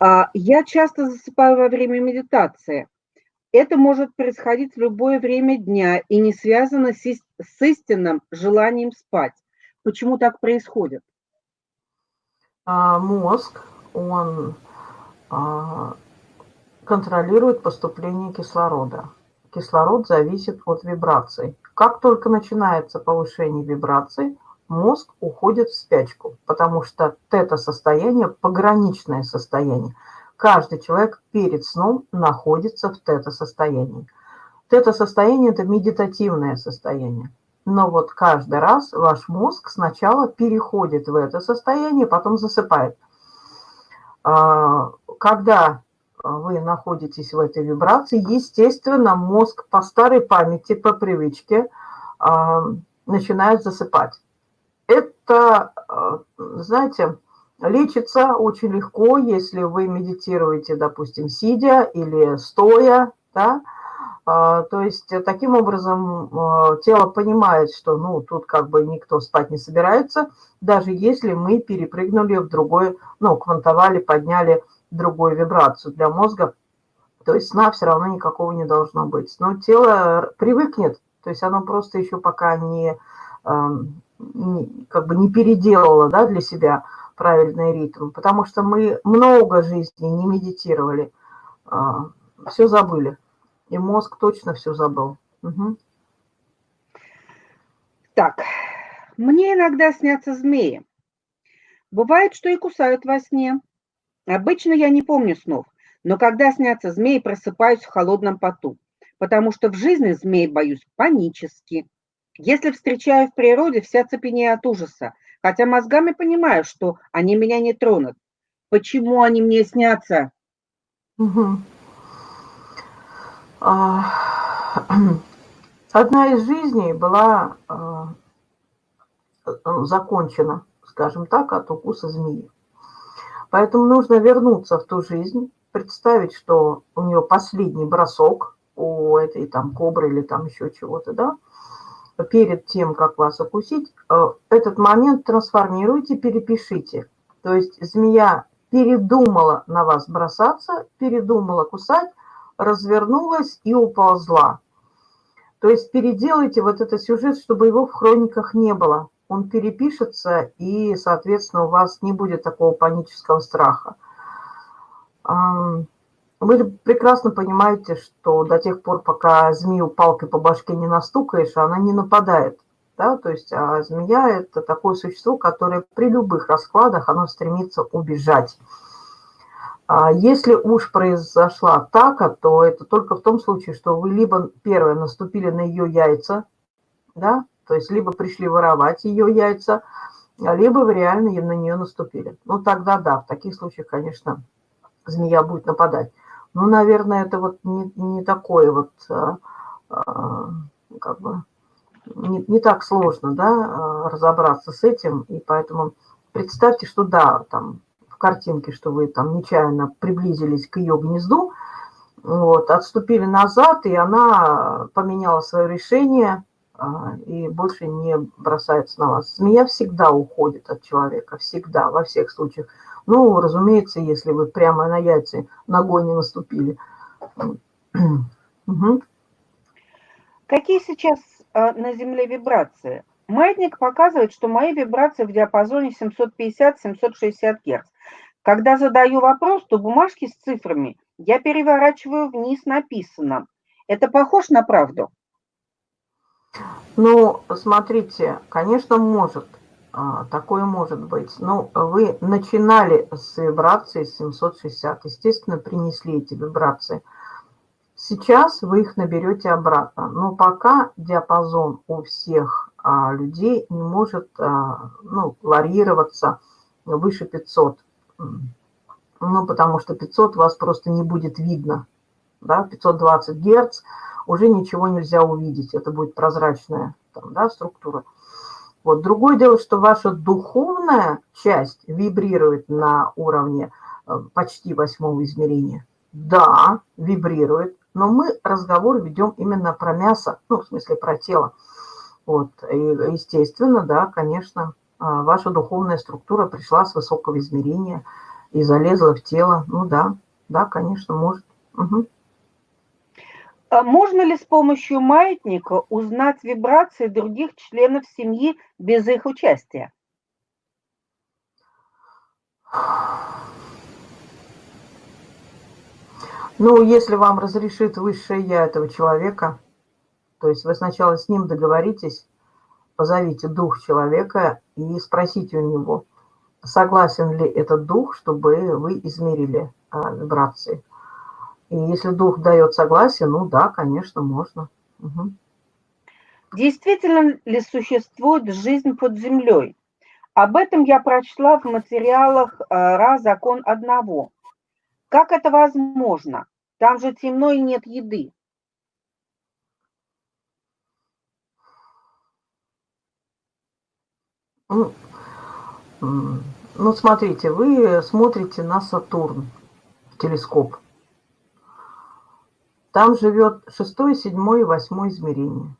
А, я часто засыпаю во время медитации. Это может происходить в любое время дня и не связано с, истинным желанием спать. Почему так происходит? А, мозг, он а, контролирует поступление кислорода. Кислород зависит от вибраций. Как только начинается повышение вибраций, мозг уходит в спячку, потому что тета-состояние – пограничное состояние. Каждый человек перед сном находится в тета-состоянии. Тета-состояние – это медитативное состояние. Но вот каждый раз ваш мозг сначала переходит в это состояние, потом засыпает. А, когда вы находитесь в этой вибрации, естественно, мозг по старой памяти, по привычке а, начинает засыпать это, э, знаете, лечится очень легко, если вы медитируете, допустим, сидя или стоя, да, а, то есть таким образом э, тело понимает, что ну тут как бы никто спать не собирается, даже если мы перепрыгнули в другой, ну, квантовали, подняли другую вибрацию для мозга, то есть сна все равно никакого не должно быть. Но тело привыкнет, то есть оно просто еще пока не эм, как бы не переделала да, для себя правильный ритм, потому что мы много жизни не медитировали, а, все забыли. И мозг точно все забыл. Угу. Так, мне иногда снятся змеи. Бывает, что и кусают во сне. Обычно я не помню снов, но когда снятся змеи, просыпаюсь в холодном поту, потому что в жизни змей боюсь панически. Если встречаю в природе, вся цепенею от ужаса, хотя мозгами понимаю, что они меня не тронут. Почему они мне снятся? А, одна из жизней была а, закончена, скажем так, от укуса змеи. Поэтому нужно вернуться в ту жизнь, представить, что у нее последний бросок у этой там кобры или там еще чего-то, да, перед тем, как вас укусить, э, этот момент трансформируйте, перепишите. То есть змея передумала на вас бросаться, передумала кусать, развернулась и уползла. То есть переделайте вот этот сюжет, чтобы его в хрониках не было. Он перепишется, и, соответственно, у вас не будет такого панического страха. Вы прекрасно понимаете, что до тех пор, пока змею палкой по башке не настукаешь, она не нападает. Да? То есть а змея – это такое существо, которое при любых раскладах оно стремится убежать. А если уж произошла атака, то это только в том случае, что вы либо первое наступили на ее яйца, да, то есть либо пришли воровать ее яйца, либо вы реально на нее наступили. Ну тогда да, в таких случаях, конечно, змея будет нападать. Ну, наверное, это вот не, не такое вот, а, а, как бы, не, не так сложно, да, а, разобраться с этим, и поэтому представьте, что да, там, в картинке, что вы там нечаянно приблизились к ее гнезду, вот, отступили назад, и она поменяла свое решение и больше не бросается на вас. Змея всегда уходит от человека, всегда, во всех случаях. Ну, разумеется, если вы прямо на яйца ногой не наступили. Какие сейчас э, на Земле вибрации? Маятник показывает, что мои вибрации в диапазоне 750-760 Гц. Когда задаю вопрос, то бумажки с цифрами я переворачиваю вниз написано. Это похож на правду? Ну, смотрите, конечно, может. А, такое может быть. Ну, вы начинали с вибрации 760, естественно, принесли эти вибрации. Сейчас вы их наберете обратно, но пока диапазон у всех а, людей не может а, ну, варьироваться выше 500. Ну, потому что 500 вас просто не будет видно. Да? 520 Герц уже ничего нельзя увидеть, это будет прозрачная там, да, структура. Вот. Другое дело, что ваша духовная часть вибрирует на уровне э, почти восьмого измерения. Да, вибрирует, но мы разговор ведем именно про мясо, ну, в смысле, про тело. Вот. И, естественно, да, конечно, а, ваша духовная структура пришла с высокого измерения, и залезла в тело. Ну да, да, конечно, может. Угу. А можно ли с помощью маятника узнать вибрации других членов семьи без их участия? Ну, если вам разрешит высшее я этого человека, то есть вы сначала с ним договоритесь, позовите дух человека и спросите у него, согласен ли этот дух, чтобы вы измерили а, вибрации. И если дух дает согласие, ну да, конечно, можно. Угу. Действительно ли существует жизнь под землей? Об этом я прочла в материалах а, «Ра. Закон одного». Как это возможно? Там же темно и нет еды. Ну, ну, смотрите, вы смотрите на Сатурн, телескоп. Там живет шестое, седьмое и восьмое измерение.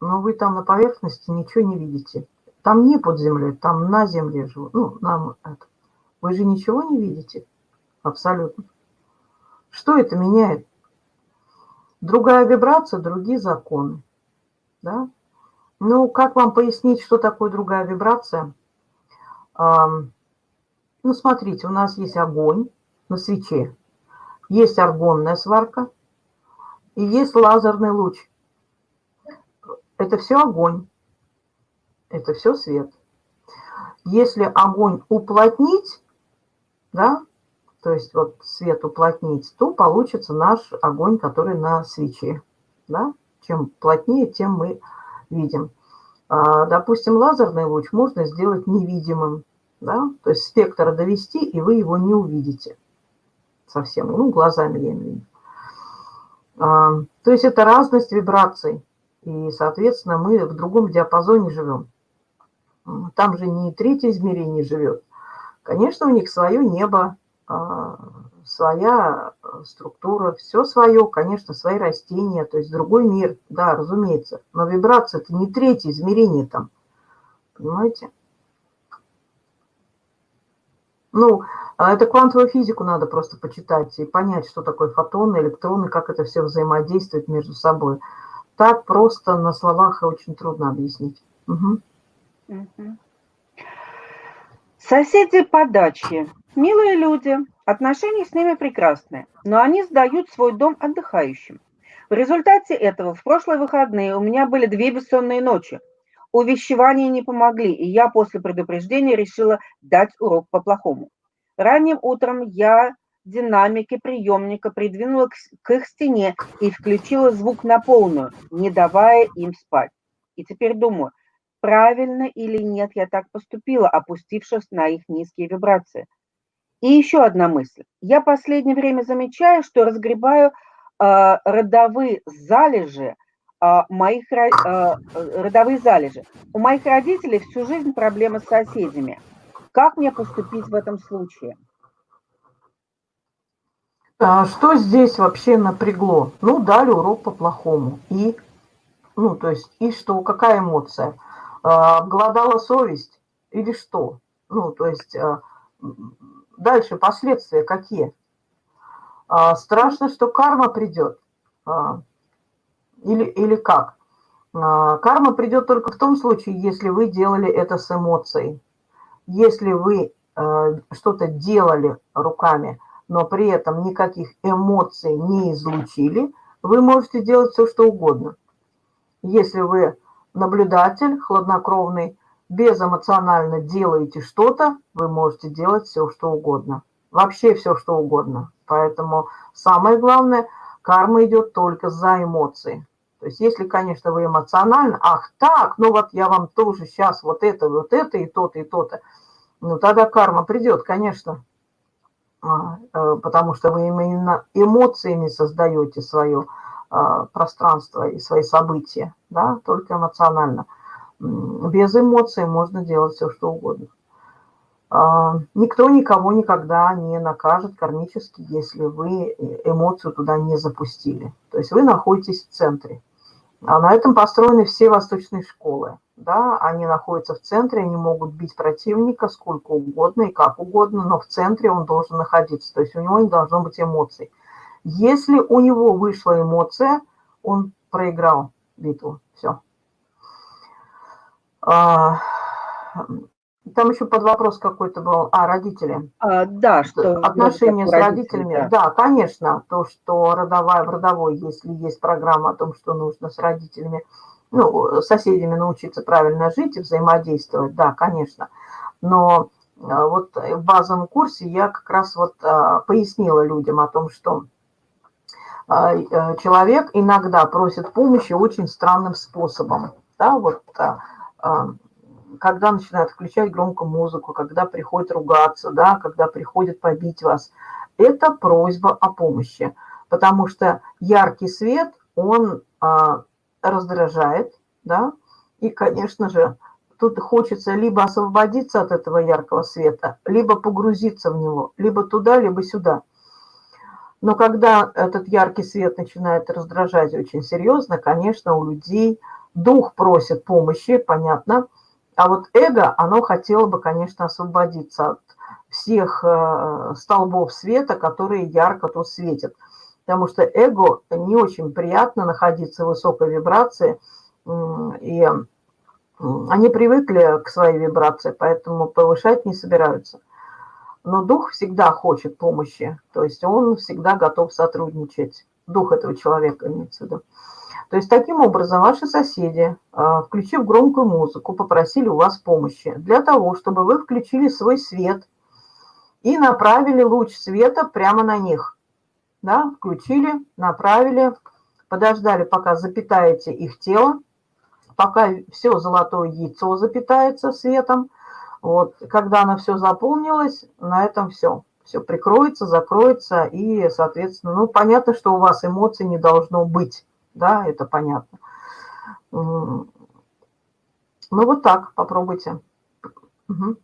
Но вы там на поверхности ничего не видите. Там не под землей, там на земле живут. Ну, нам это. Вы же ничего не видите? Абсолютно. Что это меняет? Другая вибрация, другие законы. Да? Ну, как вам пояснить, что такое другая вибрация? Ну, смотрите, у нас есть огонь на свече, есть аргонная сварка и есть лазерный луч. Это все огонь, это все свет. Если огонь уплотнить, да, то есть вот свет уплотнить, то получится наш огонь, который на свече. Да? Чем плотнее, тем мы видим. А, допустим, лазерный луч можно сделать невидимым. Да? То есть спектр довести, и вы его не увидите совсем. Ну, глазами я имею в виду. А, то есть это разность вибраций. И, соответственно, мы в другом диапазоне живем. Там же не третье измерение живет. Конечно, у них свое небо, а, своя э, структура, все свое, конечно, свои растения, то есть другой мир, да, разумеется. Но вибрация – это не третье измерение там, понимаете? Ну, а это квантовую физику надо просто почитать и понять, что такое фотоны, электроны, как это все взаимодействует между собой. Так просто на словах очень трудно объяснить. Угу. Соседи по даче Милые люди, отношения с ними прекрасные, но они сдают свой дом отдыхающим. В результате этого в прошлые выходные у меня были две бессонные ночи. Увещевания не помогли, и я после предупреждения решила дать урок по-плохому. Ранним утром я динамики приемника придвинула к их стене и включила звук на полную, не давая им спать. И теперь думаю, правильно или нет я так поступила, опустившись на их низкие вибрации – и еще одна мысль. Я последнее время замечаю, что разгребаю э, родовые залежи моих э, родовые залежи. У моих родителей всю жизнь проблемы с соседями. Как мне поступить в этом случае? А что здесь вообще напрягло? Ну, дали урок по-плохому. И, ну, то есть, и что? Какая эмоция? А, голодала совесть или что? Ну, то есть, а, Дальше последствия какие? А, страшно, что карма придет. Или, или как? А, карма придет только в том случае, если вы делали это с эмоцией. Если вы а, что-то делали руками, но при этом никаких эмоций не излучили, вы можете делать все, что угодно. Если вы наблюдатель, хладнокровный, безэмоционально делаете что-то, вы можете делать все, что угодно. Вообще все, что угодно. Поэтому самое главное, карма идет только за эмоции. То есть если, конечно, вы эмоционально, ах так, ну вот я вам тоже сейчас вот это, вот это и то-то, и то-то, ну тогда карма придет, конечно. А, э, потому что вы именно эмоциями создаете свое а, пространство и свои события, да, только эмоционально без эмоций можно делать все, что угодно. А, никто никого никогда не накажет кармически, если вы эмоцию туда не запустили. То есть вы находитесь в центре. А на этом построены все восточные школы. да, они находятся в центре, они могут бить противника сколько угодно и как угодно, но в центре он должен находиться, то есть у него не должно быть эмоций. Если у него вышла эмоция, он проиграл битву, все. Там еще под вопрос какой-то был. А, родители. А, да, что... Отношения с родителями. Да. да, конечно. То, что родовая в родовой, если есть программа о том, что нужно с родителями, ну, с соседями научиться правильно жить и взаимодействовать, да, конечно. Но а, вот в базовом курсе я как раз вот пояснила людям о том, что э, человек иногда просит помощи очень странным способом. Да, вот когда начинают включать громко музыку, когда приходит ругаться, да, когда приходит побить вас, это просьба о помощи, потому что яркий свет, он а, раздражает, да, и, конечно же, тут хочется либо освободиться от этого яркого света, либо погрузиться в него, либо туда, либо сюда. Но когда этот яркий свет начинает раздражать очень серьезно, конечно, у людей дух просит помощи, понятно, а вот эго, оно хотело бы, конечно, освободиться от всех э, столбов света, которые ярко тут светят. Потому что эго не очень приятно находиться в высокой вибрации, и они привыкли к своей вибрации, поэтому повышать не собираются. Но дух всегда хочет помощи, то есть он всегда готов сотрудничать. Дух этого человека имеется в виду. То есть таким образом ваши соседи, а, включив громкую музыку, попросили у вас помощи для того, чтобы вы включили свой свет и направили луч света прямо на них. Да, включили, направили, подождали, пока запитаете их тело, пока все золотое яйцо запитается светом. Вот, когда оно все заполнилось, на этом все. Все прикроется, закроется и, соответственно, ну, понятно, что у вас эмоций не должно быть да, это понятно. Ну, вот так попробуйте. Угу.